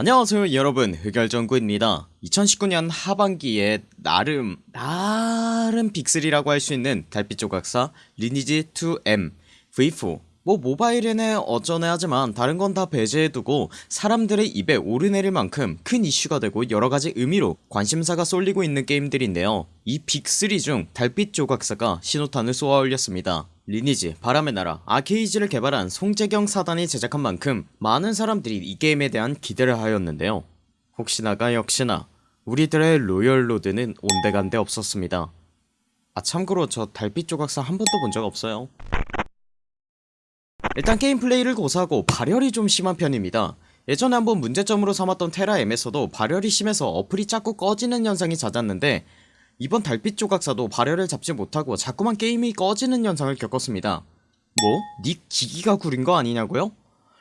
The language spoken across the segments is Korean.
안녕하세요 여러분. 흑열정구입니다. 2019년 하반기에 나름 나름 빅3라고 할 수 있는 달빛 조각사 리니지 2M V4 뭐 모바일에는 어쩌네 하지만 다른 건 다 배제해두고 사람들의 입에 오르내릴 만큼 큰 이슈가 되고 여러가지 의미로 관심사가 쏠리고 있는 게임들인데요. 이 빅3 중 달빛 조각사가 신호탄을 쏘아 올렸습니다 리니지, 바람의 나라, 아케이지를 개발한 송재경 사단이 제작한 만큼 많은 사람들이 이 게임에 대한 기대를 하였는데요. 혹시나가 역시나 우리들의 로열로드는 온데간데 없었습니다. 아 참고로 저 달빛 조각사 한 번도 본 적 없어요. 일단 게임 플레이를 고사하고 발열이 좀 심한 편입니다. 예전에 한번 문제점으로 삼았던 테라M에서도 발열이 심해서 어플이 자꾸 꺼지는 현상이 잦았는데 이번 달빛 조각사도 발열을 잡지 못하고 자꾸만 게임이 꺼지는 현상을 겪었습니다 뭐? 니 기기가 구린 거 아니냐고요?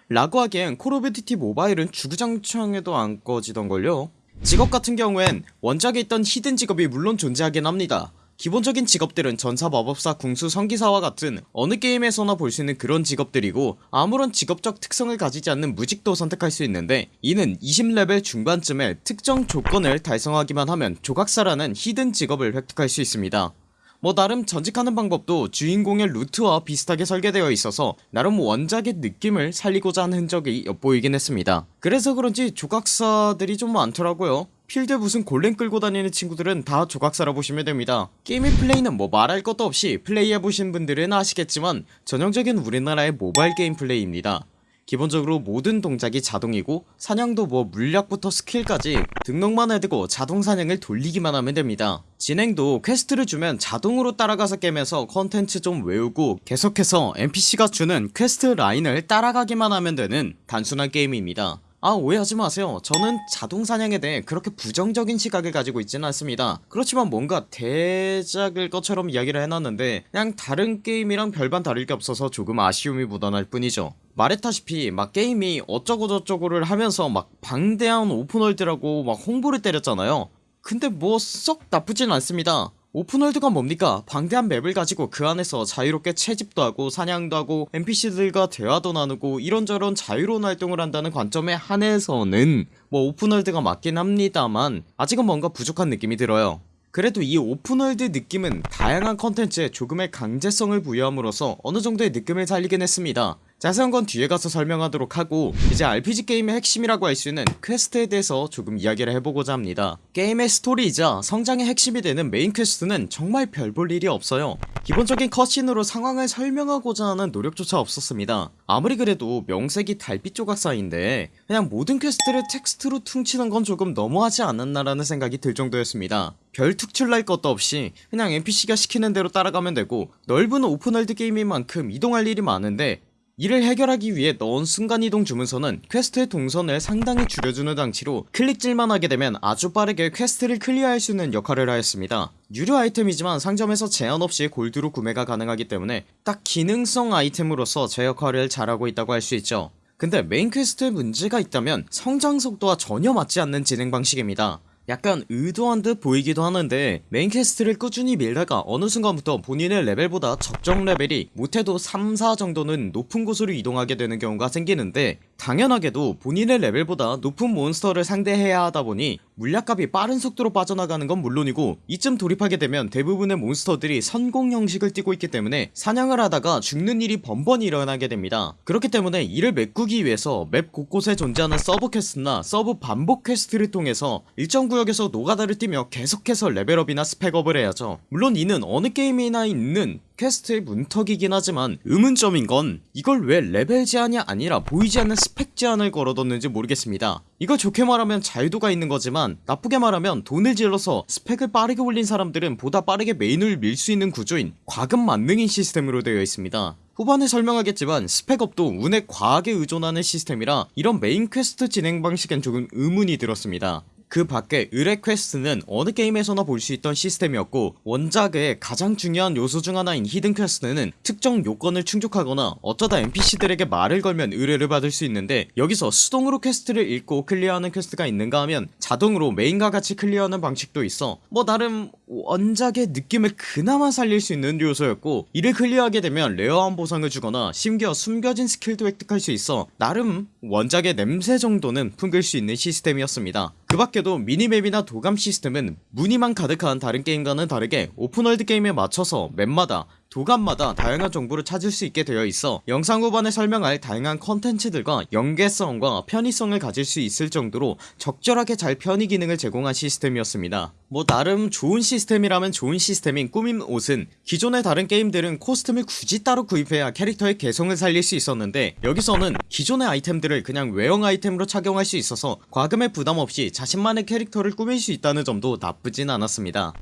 라고 하기엔 콜 오브 듀티 모바일은 주구장창해도 안 꺼지던걸요 직업 같은 경우엔 원작에 있던 hidden 직업이 물론 존재하긴 합니다 기본적인 직업들은 전사 마법사 궁수 성기사와 같은 어느 게임에서나 볼 수 있는 그런 직업들이고 아무런 직업적 특성을 가지지 않는 무직도 선택할 수 있는데 이는 20레벨 중반쯤에 특정 조건을 달성하기만 하면 조각사라는 hidden 직업을 획득할 수 있습니다. 뭐 나름 전직하는 방법도 주인공의 루트와 비슷하게 설계되어 있어서 나름 원작의 느낌을 살리고자 하는 흔적이 엿보이긴 했습니다. 그래서 그런지 조각사들이 좀 많더라고요 필드에 무슨 골렘 끌고 다니는 친구들은 다 조각사라 보시면 됩니다. 게임의 플레이는 뭐 말할 것도 없이 플레이해보신 분들은 아시겠지만 전형적인 우리나라의 모바일 게임 플레이입니다. 기본적으로 모든 동작이 자동이고 사냥도 뭐 물약부터 스킬까지 등록만 해두고 자동 사냥을 돌리기만 하면 됩니다. 진행도 퀘스트를 주면 자동으로 따라가서 깨면서 컨텐츠 좀 외우고 계속해서 NPC가 주는 퀘스트 라인을 따라가기만 하면 되는 단순한 게임입니다 아 오해하지 마세요. 저는 자동사냥에 대해 그렇게 부정적인 시각을 가지고 있지는 않습니다. 그렇지만 뭔가 대작일 것처럼 이야기를 해놨는데 그냥 다른 게임이랑 별반 다를 게 없어서 조금 아쉬움이 묻어날 뿐이죠. 말했다시피 막 게임이 어쩌고저쩌고를 하면서 막 방대한 open world라고 막 홍보를 때렸잖아요. 근데 뭐 썩 나쁘진 않습니다 open world가 뭡니까? 방대한 맵을 가지고 그 안에서 자유롭게 채집도 하고 사냥도 하고 NPC들과 대화도 나누고 이런저런 자유로운 활동을 한다는 관점에 한해서는 뭐 open world가 맞긴 합니다만 아직은 뭔가 부족한 느낌이 들어요. 그래도 이 open world 느낌은 다양한 컨텐츠에 조금의 강제성을 부여함으로써 어느정도의 느낌을 살리긴 했습니다 자세한 건 뒤에 가서 설명하도록 하고 이제 RPG 게임의 핵심이라고 할 수 있는 퀘스트에 대해서 조금 이야기를 해보고자 합니다. 게임의 스토리이자 성장의 핵심이 되는 메인 퀘스트는 정말 별 볼 일이 없어요. 기본적인 cutscene으로 상황을 설명하고자 하는 노력조차 없었습니다. 아무리 그래도 명색이 달빛 조각사인데 그냥 모든 퀘스트를 텍스트로 퉁치는 건 조금 너무하지 않았나라는 생각이 들 정도였습니다. 별 특출날 것도 없이 그냥 NPC가 시키는 대로 따라가면 되고 넓은 open world 게임인 만큼 이동할 일이 많은데 이를 해결하기 위해 넣은 순간이동 주문서는 퀘스트의 동선을 상당히 줄여주는 장치로 클릭질만 하게 되면 아주 빠르게 퀘스트를 클리어할 수 있는 역할을 하였습니다. 유료 아이템이지만 상점에서 제한 없이 골드로 구매가 가능하기 때문에 딱 기능성 아이템으로서 제 역할을 잘하고 있다고 할 수 있죠. 근데 메인 퀘스트에 문제가 있다면 성장 속도와 전혀 맞지 않는 진행 방식입니다 약간 의도한 듯 보이기도 하는데 메인 퀘스트를 꾸준히 밀다가 어느 순간부터 본인의 레벨보다 적정 레벨이 못해도 3, 4 정도는 높은 곳으로 이동하게 되는 경우가 생기는데 당연하게도 본인의 레벨보다 높은 몬스터를 상대해야 하다보니 물약값이 빠른 속도로 빠져나가는 건 물론이고 이쯤 돌입하게 되면 대부분의 몬스터들이 선공 형식을 띠고 있기 때문에 사냥을 하다가 죽는 일이 번번이 일어나게 됩니다. 그렇기 때문에 이를 메꾸기 위해서 맵 곳곳에 존재하는 서브 퀘스트나 서브 반복 퀘스트를 통해서 일정 구역에서 노가다를 뛰며 계속해서 레벨업이나 spec up을 해야죠. 물론 이는 어느 게임이나 있는 퀘스트의 문턱이긴 하지만 의문점인 건 이걸 왜 레벨 제한이 아니라 보이지 않는 스펙 제한을 걸어뒀는지 모르겠습니다. 이걸 좋게 말하면 자유도가 있는 거지만 나쁘게 말하면 돈을 질러서 스펙을 빠르게 올린 사람들은 보다 빠르게 메인을 밀 수 있는 구조인 과금 만능인 시스템으로 되어 있습니다. 후반에 설명하겠지만 spec up도 운에 과하게 의존하는 시스템이라 이런 메인 퀘스트 진행 방식엔 조금 의문이 들었습니다 그 밖에 의뢰 퀘스트는 어느 게임에서나 볼 수 있던 시스템이었고 원작의 가장 중요한 요소 중 하나인 hidden 퀘스트는 특정 요건을 충족하거나 어쩌다 NPC들에게 말을 걸면 의뢰를 받을 수 있는데 여기서 수동으로 퀘스트를 읽고 클리어하는 퀘스트가 있는가 하면 자동으로 메인과 같이 클리어하는 방식도 있어 뭐 나름 원작의 느낌을 그나마 살릴 수 있는 요소였고 이를 클리어하게 되면 rare한 보상을 주거나 심지어 숨겨진 스킬도 획득할 수 있어 나름 원작의 냄새 정도는 풍길 수 있는 시스템이었습니다 그 밖에도 minimap이나 도감 시스템은 무늬만 가득한 다른 게임과는 다르게 open world 게임에 맞춰서 맵마다 도감마다 다양한 정보를 찾을 수 있게 되어 있어 영상 후반에 설명할 다양한 컨텐츠들과 연계성과 편의성을 가질 수 있을 정도로 적절하게 잘 편의 기능을 제공한 시스템이었습니다. 뭐 나름 좋은 시스템이라면 좋은 시스템인 꾸밈 옷은 기존의 다른 게임들은 코스튬을 굳이 따로 구입해야 캐릭터의 개성을 살릴 수 있었는데 여기서는 기존의 아이템들을 그냥 외형 아이템으로 착용할 수 있어서 과금의 부담 없이 자신만의 캐릭터를 꾸밀 수 있다는 점도 나쁘진 않았습니다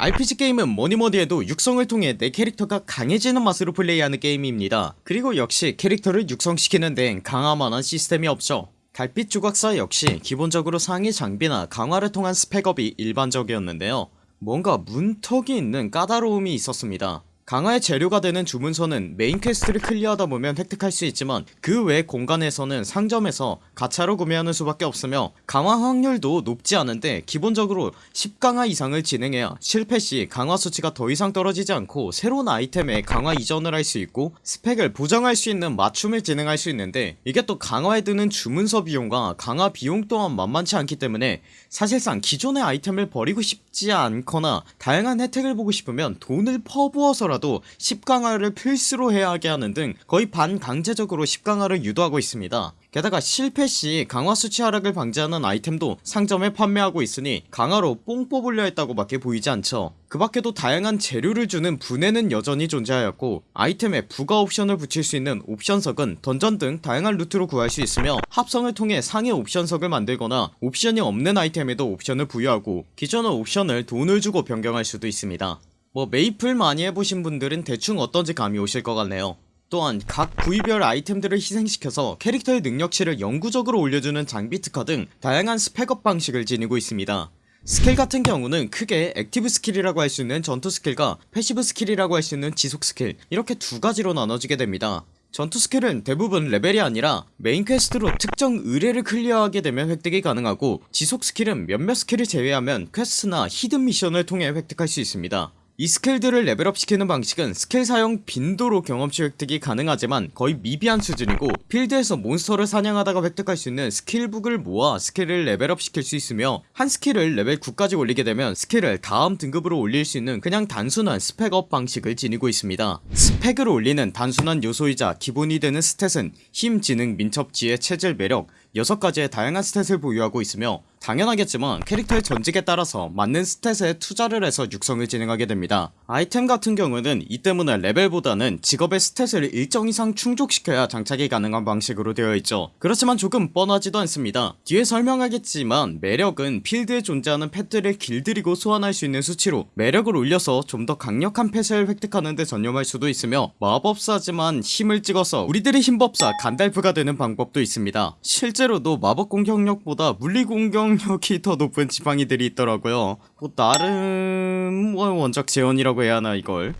RPG 게임은 뭐니뭐니 해도 육성을 통해 내 캐릭터가 강해지는 맛으로 플레이하는 게임입니다. 그리고 역시 캐릭터를 육성시키는 데엔 강화만한 시스템이 없죠. 달빛 조각사 역시 기본적으로 상위 장비나 강화를 통한 spec up이 일반적이었는데요. 뭔가 문턱이 있는 까다로움이 있었습니다 강화의 재료가 되는 주문서는 메인 퀘스트를 클리어하다 보면 획득할 수 있지만 그 외 공간에서는 상점에서 가차로 구매하는 수밖에 없으며 강화 확률도 높지 않은데 기본적으로 10강화 이상을 진행해야 실패시 강화 수치가 더 이상 떨어지지 않고 새로운 아이템에 강화 이전을 할 수 있고 스펙을 보정할 수 있는 맞춤을 진행할 수 있는데 이게 또 강화에 드는 주문서 비용과 강화 비용 또한 만만치 않기 때문에 사실상 기존의 아이템을 버리고 싶지 않거나 다양한 혜택을 보고 싶으면 돈을 퍼부어서라도 하더라도 10강화를 필수로 해야 하게 하는 등 거의 반강제적으로 10강화를 유도하고 있습니다. 게다가 실패시 강화 수치 하락을 방지하는 아이템도 상점에 판매하고 있으니 강화로 뽕 뽑으려 했다고 밖에 보이지 않죠. 그 밖에도 다양한 재료를 주는 분해는 여전히 존재하였고 아이템에 부가 옵션을 붙일 수 있는 옵션석은 던전 등 다양한 루트로 구할 수 있으며 합성을 통해 상위 옵션석을 만들거나 옵션이 없는 아이템에도 옵션을 부여하고 기존의 옵션을 돈을 주고 변경할 수도 있습니다 뭐 메이플 많이 해보신 분들은 대충 어떤지 감이 오실 것 같네요. 또한 각 부위별 아이템들을 희생시켜서 캐릭터의 능력치를 영구적으로 올려주는 장비 특화 등 다양한 spec up 방식을 지니고 있습니다. 스킬 같은 경우는 크게 active skill이라고 할 수 있는 전투 스킬과 passive skill이라고 할 수 있는 지속 스킬 이렇게 두 가지로 나눠지게 됩니다. 전투 스킬은 대부분 레벨이 아니라 메인 퀘스트로 특정 의뢰를 클리어하게 되면 획득이 가능하고 지속 스킬은 몇몇 스킬을 제외하면 퀘스트나 hidden mission을 통해 획득할 수 있습니다 이 스킬들을 level up 시키는 방식은 스킬 사용 빈도로 경험치 획득이 가능하지만 거의 미비한 수준이고 필드에서 몬스터를 사냥하다가 획득할 수 있는 skill book을 모아 스킬을 레벨업 시킬 수 있으며 한 스킬을 레벨 9까지 올리게 되면 스킬을 다음 등급으로 올릴 수 있는 그냥 단순한 spec up 방식을 지니고 있습니다. 스펙을 올리는 단순한 요소이자 기본이 되는 stat은 힘, 지능, 민첩, 지혜, 체질, 매력 6가지의 다양한 stat을 보유하고 있으며 당연하겠지만 캐릭터의 전직에 따라서 맞는 stat에 투자를 해서 육성을 진행하게 됩니다. 아이템 같은 경우는 이 때문에 레벨보다는 직업의 stat을 일정 이상 충족시켜야 장착이 가능한 방식으로 되어 있죠. 그렇지만 조금 뻔하지도 않습니다. 뒤에 설명하겠지만 매력은 필드에 존재하는 pet들을 길들이고 소환할 수 있는 수치로 매력을 올려서 좀 더 강력한 pet을 획득하는 데 전념할 수도 있으며 마법사지만 힘을 찍어서 우리들의 힘법사 간달프가 되는 방법도 있습니다. 실제로도 마법 공격력보다 물리 공격력이 더 높은 지팡이들이 있더라고요. 뭐 나름 뭐 원작 재현이라고 해야 하나 이걸?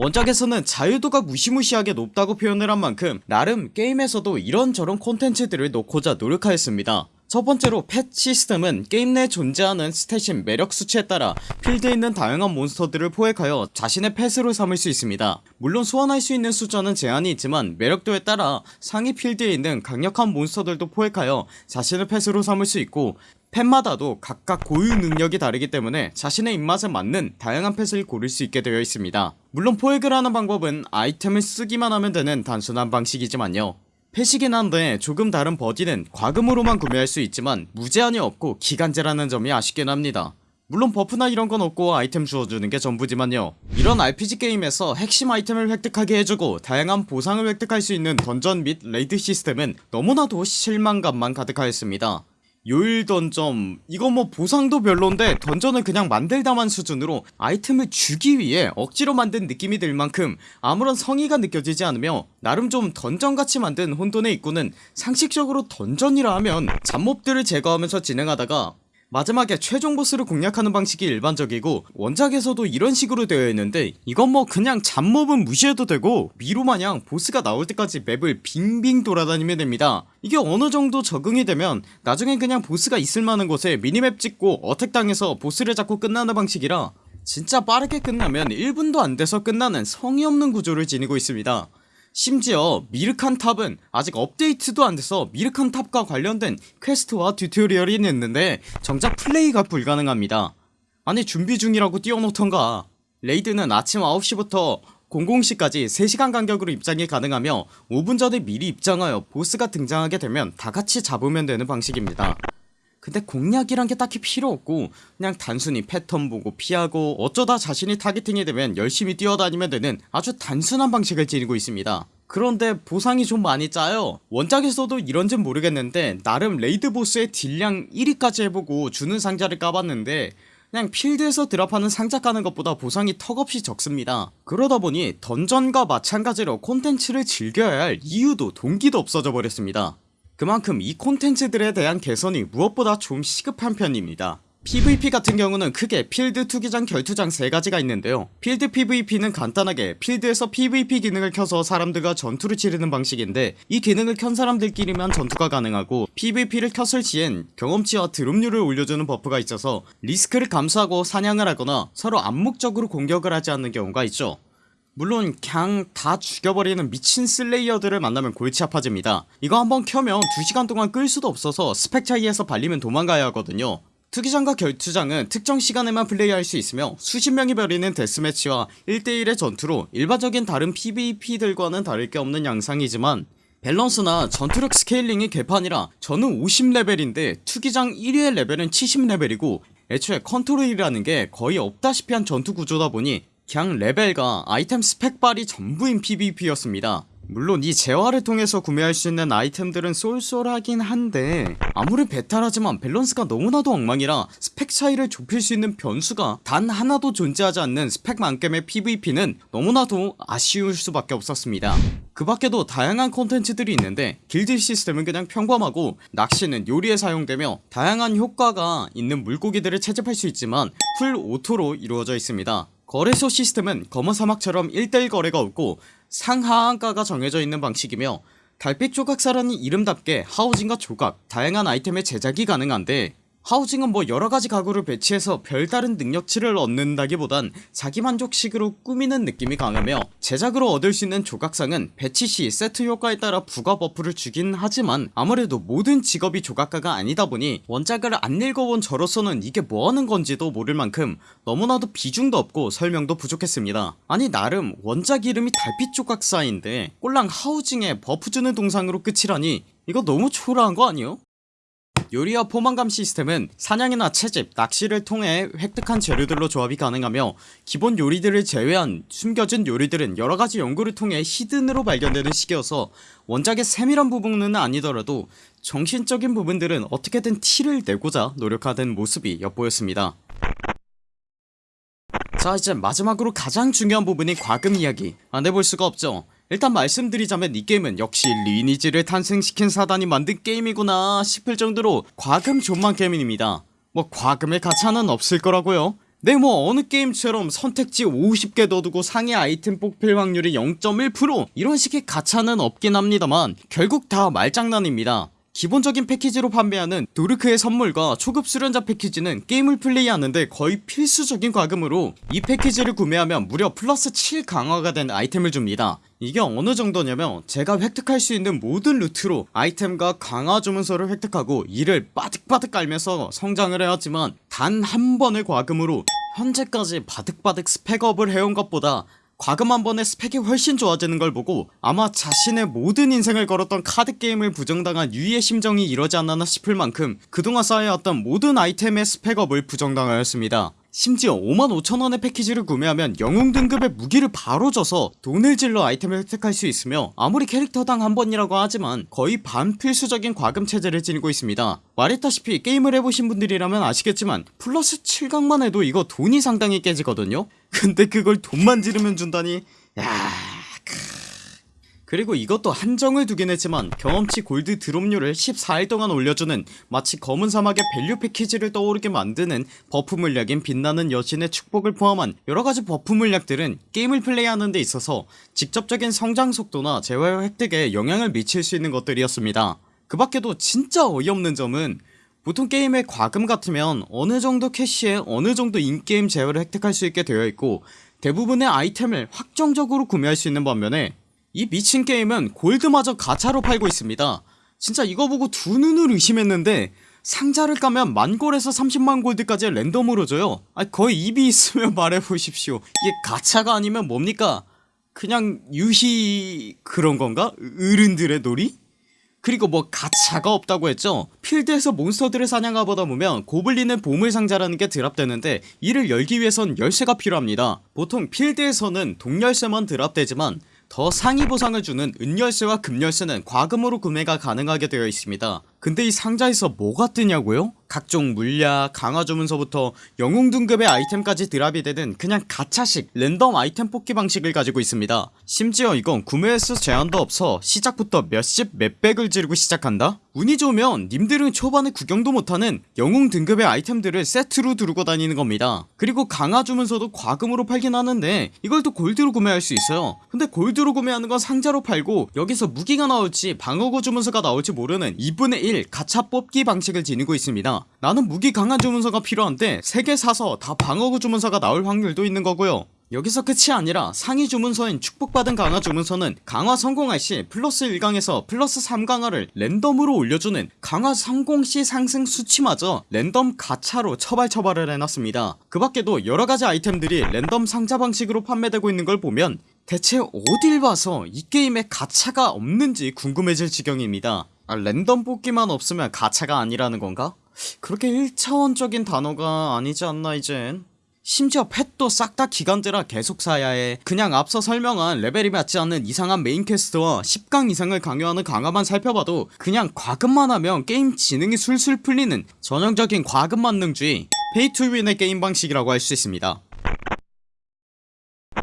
원작에서는 자유도가 무시무시하게 높다고 표현을 한 만큼 나름 게임에서도 이런저런 콘텐츠들을 넣고자 노력하였습니다 첫 번째로 pet 시스템은 게임 내 존재하는 stat인 매력 수치에 따라 필드에 있는 다양한 몬스터들을 포획하여 자신의 펫으로 삼을 수 있습니다. 물론 소환할 수 있는 숫자는 제한이 있지만 매력도에 따라 상위 필드에 있는 강력한 몬스터들도 포획하여 자신의 펫으로 삼을 수 있고 펫마다도 각각 고유 능력이 다르기 때문에 자신의 입맛에 맞는 다양한 펫을 고를 수 있게 되어 있습니다. 물론 포획을 하는 방법은 아이템을 쓰기만 하면 되는 단순한 방식이지만요 펫이긴 한데 조금 다른 버디는 과금으로만 구매할 수 있지만 무제한이 없고 기간제라는 점이 아쉽긴 합니다. 물론 buff나 이런건 없고 아이템 주어주는 게 전부지만요. 이런 RPG 게임에서 핵심 아이템을 획득하게 해주고 다양한 보상을 획득할 수 있는 던전 및 raid 시스템은 너무나도 실망감만 가득하였습니다 요일 던점. 이거 뭐 보상도 별론데 dungeon을 그냥 만들다만 수준으로 아이템을 주기 위해 억지로 만든 느낌이 들 만큼 아무런 성의가 느껴지지 않으며 나름 좀 dungeon같이 만든 혼돈의 입구는 상식적으로 dungeon이라 하면 잡몹들을 제거하면서 진행하다가 마지막에 최종 보스를 공략하는 방식이 일반적이고 원작에서도 이런 식으로 되어 있는데 이건 뭐 그냥 잡몹은 무시해도 되고 미로마냥 보스가 나올 때까지 map을 빙빙 돌아다니면 됩니다. 이게 어느정도 적응이 되면 나중엔 그냥 보스가 있을만한 곳에 minimap 찍고 attack 땅 해서 보스를 잡고 끝나는 방식이라 진짜 빠르게 끝나면 1분도 안돼서 끝나는 성의 없는 구조를 지니고 있습니다 심지어 미르칸 탑은 아직 업데이트도 안돼서 미르칸 탑과 관련된 quest와 tutorial이 있는데 정작 플레이가 불가능합니다. 아니 준비 중이라고 띄워놓던가. raid는 아침 9시부터 00시까지 3시간 간격으로 입장이 가능하며 5분 전에 미리 입장하여 보스가 등장하게 되면 다같이 잡으면 되는 방식입니다 근데 공략이란 게 딱히 필요 없고 그냥 단순히 패턴 보고 피하고 어쩌다 자신이 targeting이 되면 열심히 뛰어다니면 되는 아주 단순한 방식을 지니고 있습니다. 그런데 보상이 좀 많이 짜요. 원작에서도 이런진 모르겠는데 나름 raid 보스의 딜량 1위까지 해보고 주는 상자를 까봤는데 그냥 필드에서 drop하는 상자 까는 것보다 보상이 턱없이 적습니다. 그러다보니 dungeon과 마찬가지로 콘텐츠를 즐겨야 할 이유도 동기도 없어져 버렸습니다 그만큼 이 콘텐츠들에 대한 개선이 무엇보다 좀 시급한 편입니다. PVP 같은 경우는 크게 필드 투기장 결투장 3가지가 있는데요. 필드 PVP는 간단하게 필드에서 PVP 기능을 켜서 사람들과 전투를 치르는 방식인데 이 기능을 켠 사람들끼리만 전투가 가능하고 PVP를 켰을 시엔 경험치와 drop률을 올려주는 buff가 있어서 리스크를 감수하고 사냥을 하거나 서로 암묵적으로 공격을 하지 않는 경우가 있죠 물론 그냥 다 죽여버리는 미친 slayer들을 만나면 골치 아파집니다. 이거 한번 켜면 2시간 동안 끌 수도 없어서 스펙 차이에서 발리면 도망가야 하거든요. 투기장과 결투장은 특정 시간에만 플레이할 수 있으며 수십 명이 벌이는 데스매치와 1대1의 전투로 일반적인 다른 PVP들과는 다를 게 없는 양상이지만 밸런스나 전투력 scaling이 개판이라 저는 50레벨인데 투기장 1위의 레벨은 70레벨이고 애초에 컨트롤이라는 게 거의 없다시피 한 전투 구조다 보니 그냥 레벨과 아이템 스펙발이 전부인 PVP였습니다. 물론 이 재화를 통해서 구매할 수 있는 아이템들은 쏠쏠하긴 한데 아무리 베타라지만 밸런스가 너무나도 엉망이라 스펙 차이를 좁힐 수 있는 변수가 단 하나도 존재하지 않는 스펙망겜의 PVP는 너무나도 아쉬울 수밖에 없었습니다. 그 밖에도 다양한 콘텐츠들이 있는데 길드 시스템은 그냥 평범하고 낚시는 요리에 사용되며 다양한 효과가 있는 물고기들을 채집할 수 있지만 full auto로 이루어져 있습니다 거래소 시스템은 검은 사막처럼 1대1 거래가 없고 상하한가가 정해져 있는 방식이며 달빛 조각사라는 이름답게 housing과 조각 다양한 아이템의 제작이 가능한데 housing은 뭐 여러가지 가구를 배치해서 별다른 능력치를 얻는다기보단 자기만족식으로 꾸미는 느낌이 강하며 제작으로 얻을 수 있는 조각상은 배치시 세트 효과에 따라 부가 buff를 주긴 하지만 아무래도 모든 직업이 조각가가 아니다 보니 원작을 안 읽어본 저로서는 이게 뭐하는 건지도 모를 만큼 너무나도 비중도 없고 설명도 부족했습니다 아니 나름 원작 이름이 달빛 조각사인데 꼴랑 housing에 buff 주는 동상으로 끝이라니 이거 너무 초라한 거 아니요? 요리와 포만감 시스템은 사냥이나 채집, 낚시를 통해 획득한 재료들로 조합이 가능하며 기본 요리들을 제외한 숨겨진 요리들은 여러가지 연구를 통해 히든으로 발견되는 시기여서 원작의 세밀한 부분은 아니더라도 정신적인 부분들은 어떻게든 티를 내고자 노력하는 모습이 엿보였습니다. 자 이제 마지막으로 가장 중요한 부분인 과금 이야기. 안 해볼 수가 없죠 일단 말씀드리자면 이 게임은 역시 리니지를 탄생시킨 사단이 만든 게임이구나 싶을 정도로 과금 존만 게임입니다. 뭐 과금의 가차는 없을 거라고요. 네 뭐 어느 게임처럼 선택지 50개 넣어두고 상위 아이템 뽑힐 확률이 0.1% 이런 식의 가차는 없긴 합니다만 결국 다 말장난입니다 기본적인 패키지로 판매하는 도르크의 선물과 초급 수련자 패키지는 게임을 플레이하는데 거의 필수적인 과금으로 이 패키지를 구매하면 무려 플러스 7 강화가 된 아이템을 줍니다. 이게 어느 정도냐면 제가 획득할 수 있는 모든 루트로 아이템과 강화 주문서를 획득하고 이를 빠득빠득 깔면서 성장을 해왔지만 단 한 번의 과금으로 현재까지 바득바득 스펙업을 해온 것보다 과금 한 번에 스펙이 훨씬 좋아지는 걸 보고 아마 자신의 모든 인생을 걸었던 카드게임을 부정당한 유이의 심정이 이러지 않았나 싶을 만큼 그동안 쌓여왔던 모든 아이템의 스펙업을 부정당하였습니다 심지어 55,000원의 패키지를 구매하면 영웅 등급의 무기를 바로 줘서 돈을 질러 아이템을 획득할 수 있으며 아무리 캐릭터당 한 번이라고 하지만 거의 반필수적인 과금 체제를 지니고 있습니다. 말했다시피 게임을 해보신 분들이라면 아시겠지만 플러스 7강만 해도 이거 돈이 상당히 깨지거든요. 근데 그걸 돈만 지르면 준다니 야... 그리고 이것도 한정을 두긴 했지만 경험치 골드 drop률을 14일 동안 올려주는 마치 검은 사막의 밸류 패키지를 떠오르게 만드는 buff 물약인 빛나는 여신의 축복을 포함한 여러가지 buff 물약들은 게임을 플레이하는 데 있어서 직접적인 성장 속도나 재화 획득에 영향을 미칠 수 있는 것들이었습니다. 그 밖에도 진짜 어이없는 점은 보통 게임의 과금 같으면 어느정도 캐시에 어느정도 in-game 재화를 획득할 수 있게 되어 있고 대부분의 아이템을 확정적으로 구매할 수 있는 반면에 이 미친 게임은 골드마저 가차로 팔고 있습니다. 진짜 이거 보고 두 눈을 의심했는데 상자를 까면 만골에서 30만 골드까지 랜덤으로 줘요. 아 거의 입이 있으면 말해보십시오. 이게 가차가 아니면 뭡니까? 그냥 유희 그런 건가? 어른들의 놀이? 그리고 뭐 가차가 없다고 했죠? 필드에서 몬스터들을 사냥하보다 보면 고블린의 보물상자라는 게 드랍되는데 이를 열기 위해선 열쇠가 필요합니다. 보통 필드에서는 동열쇠만 드랍되지만 더 상위 보상을 주는 은열쇠와 금열쇠는 과금으로 구매가 가능하게 되어 있습니다 근데 이 상자에서 뭐가 뜨냐고요? 각종 물약, 강화 주문서부터 영웅 등급의 아이템까지 드랍이 되는 그냥 가차식 랜덤 아이템 뽑기 방식을 가지고 있습니다 심지어 이건 구매 횟수 제한도 없어 시작부터 몇십 몇백을 지르고 시작한다? 운이 좋으면 님들은 초반에 구경도 못하는 영웅 등급의 아이템들을 세트로 두르고 다니는 겁니다 그리고 강화 주문서도 과금으로 팔긴 하는데 이걸 또 골드로 구매할 수 있어요 근데 골드로 구매하는 건 상자로 팔고 여기서 무기가 나올지 방어구 주문서가 나올지 모르는 2분의 1 가차 뽑기 방식을 지니고 있습니다. 나는 무기 강화 주문서가 필요한데 3개 사서 다 방어구 주문서가 나올 확률도 있는 거고요. 여기서 끝이 아니라 상위 주문서인 축복받은 강화 주문서는 강화 성공할 시 플러스 1강에서 플러스 3강화를 랜덤으로 올려주는 강화 성공 시 상승 수치마저 랜덤 가차로 처발 처발을 해놨습니다. 그 밖에도 여러가지 아이템들이 랜덤 상자 방식으로 판매되고 있는 걸 보면 대체 어딜 봐서 이 게임에 가차가 없는지 궁금해질 지경입니다 아 랜덤 뽑기만 없으면 가차가 아니라는 건가? 그렇게 1차원적인 단어가 아니지 않나 이젠. 심지어 펫도 싹 다 기간제라 계속 사야 해. 그냥 앞서 설명한 레벨이 맞지 않는 이상한 main quest와 10강 이상을 강요하는 강화만 살펴봐도 그냥 과금만 하면 게임 진행이 술술 풀리는 전형적인 과금 만능주의 pay to win의 게임 방식이라고 할 수 있습니다.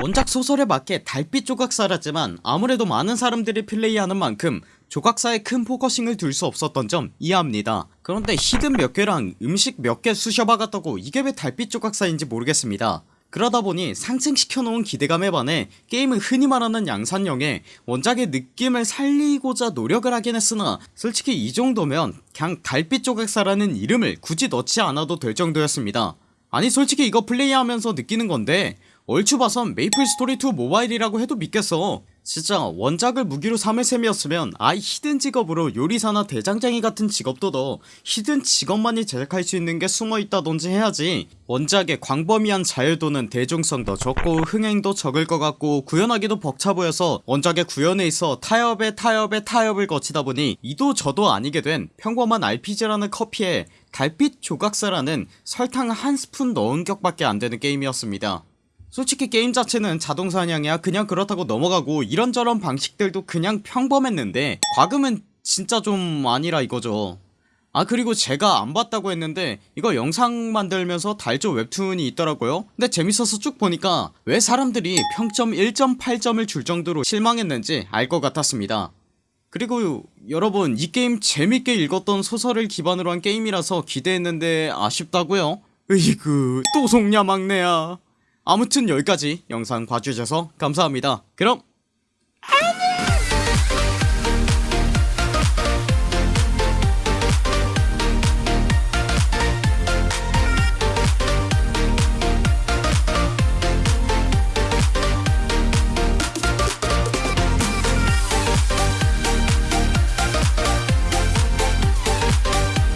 원작 소설에 맞게 달빛 조각사라지만 아무래도 많은 사람들이 플레이하는 만큼 조각사에 큰 focusing을 둘 수 없었던 점 이해합니다. 그런데 hidden 몇 개랑 음식 몇 개 쑤셔박았다고 이게 왜 달빛 조각사인지 모르겠습니다. 그러다보니 상승시켜놓은 기대감에 반해 게임은 흔히 말하는 양산형에 원작의 느낌을 살리고자 노력을 하긴 했으나 솔직히 이 정도면 그냥 달빛 조각사라는 이름을 굳이 넣지 않아도 될 정도였습니다. 아니 솔직히 이거 플레이하면서 느끼는 건데 얼추 봐선 메이플스토리2 모바일이라고 해도 믿겠어. 진짜 원작을 무기로 삼을 셈이었으면 아이 hidden 직업으로 요리사나 대장장이 같은 직업도 더 hidden 직업만이 제작할 수 있는 게 숨어있다던지 해야지. 원작의 광범위한 자유도는 대중성도 적고 흥행도 적을 것 같고 구현하기도 벅차 보여서 원작의 구현에 있어 타협에 타협에 타협을 거치다 보니 이도 저도 아니게 된 평범한 RPG라는 커피에 달빛 조각사라는 설탕 한 스푼 넣은 격밖에 안되는 게임이었습니다 솔직히 게임 자체는 자동사냥이야. 그냥 그렇다고 넘어가고 이런저런 방식들도 그냥 평범했는데 과금은 진짜 좀 아니라 이거죠. 아 그리고 제가 안 봤다고 했는데 이거 영상 만들면서 달조 웹툰이 있더라고요. 근데 재밌어서 쭉 보니까 왜 사람들이 평점 1.8점을 줄 정도로 실망했는지 알 것 같았습니다. 그리고 여러분 이 게임 재밌게 읽었던 소설을 기반으로 한 게임이라서 기대했는데 아쉽다고요? 으이그 또 속냐 막내야 아무튼 여기까지 영상 봐주셔서 감사합니다. 그럼. 안녕